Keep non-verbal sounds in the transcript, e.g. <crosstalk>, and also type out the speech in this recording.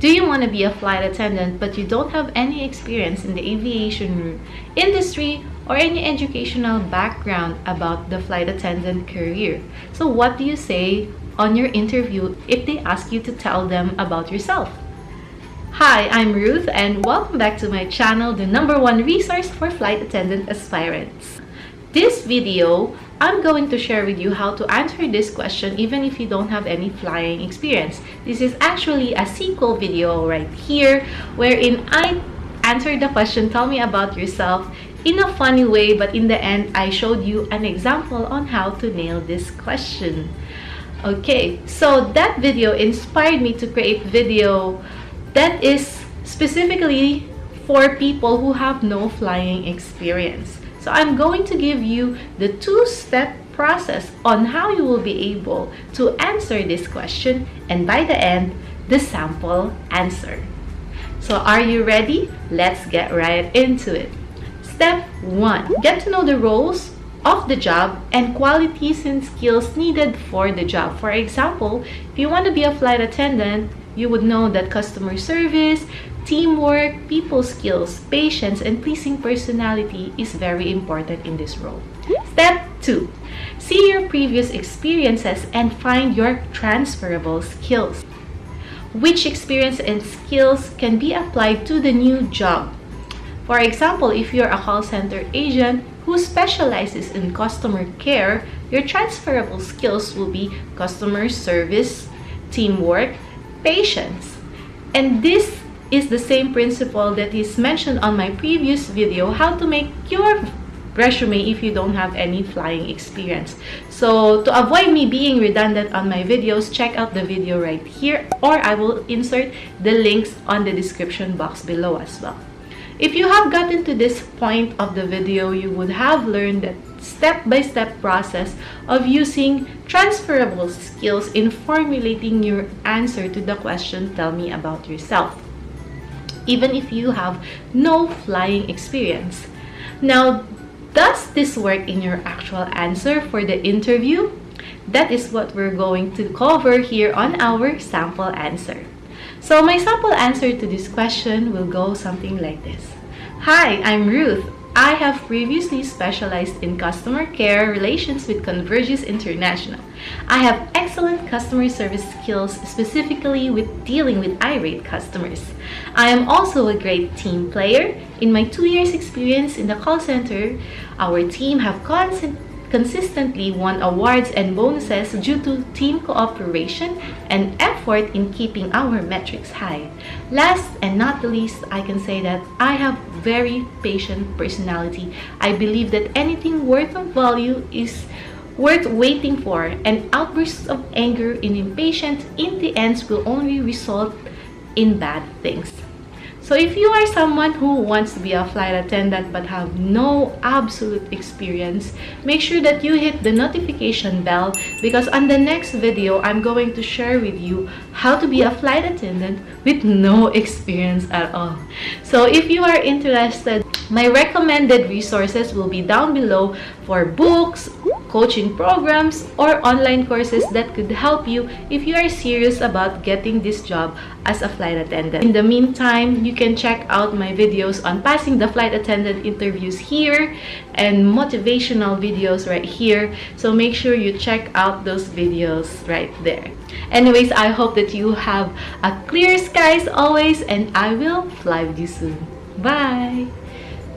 Do you want to be a flight attendant but you don't have any experience in the aviation industry or any educational background about the flight attendant career? So what do you say on your interview if they ask you to tell them about yourself? Hi, I'm Ruth and welcome back to my channel, the number one resource for flight attendant aspirants. This video I'm going to share with you how to answer this question even if you don't have any flying experience. This is actually a sequel video right here wherein I answered the question, tell me about yourself in a funny way but in the end I showed you an example on how to nail this question. Okay, so that video inspired me to create video that is specifically for people who have no flying experience. So I'm going to give you the two-step process on how you will be able to answer this question and by the end, the sample answer. So are you ready? Let's get right into it. Step 1. Get to know the roles of the job and qualities and skills needed for the job. For example, if you want to be a flight attendant, you would know that customer service, teamwork, people skills, patience, and pleasing personality is very important in this role. Step 2. See your previous experiences and find your transferable skills. Which experience and skills can be applied to the new job? For example, if you're a call center agent who specializes in customer care, your transferable skills will be customer service, teamwork, patience. And this is the same principle that is mentioned on my previous video, how to make your resume if you don't have any flying experience. So to avoid me being redundant on my videos, check out the video right here or I will insert the links on the description box below as well. If you have gotten to this point of the video, you would have learned that step-by-step -step process of using transferable skills in formulating your answer to the question, tell me about yourself, even if you have no flying experience. Now, does this work in your actual answer for the interview? That is what we're going to cover here on our sample answer. So my sample answer to this question will go something like this. Hi, I'm Ruth. I have previously specialized in customer care relations with Convergys International. I have excellent customer service skills specifically with dealing with irate customers. I am also a great team player. In my two years experience in the call center, our team have constant consistently won awards and bonuses due to team cooperation and effort in keeping our metrics high. Last and not the least, I can say that I have very patient personality. I believe that anything worth of value is worth waiting for and outbursts of anger and impatience in the end will only result in bad things. So if you are someone who wants to be a flight attendant but have no absolute experience, make sure that you hit the notification bell because on the next video, I'm going to share with you how to be a flight attendant with no <laughs> experience at all. So if you are interested, my recommended resources will be down below for books, coaching programs, or online courses that could help you if you are serious about getting this job as a flight attendant. In the meantime, you can check out my videos on passing the flight attendant interviews here and motivational videos right here. So make sure you check out those videos right there. Anyways, I hope that you have a clear skies always and I will fly with you soon. Bye!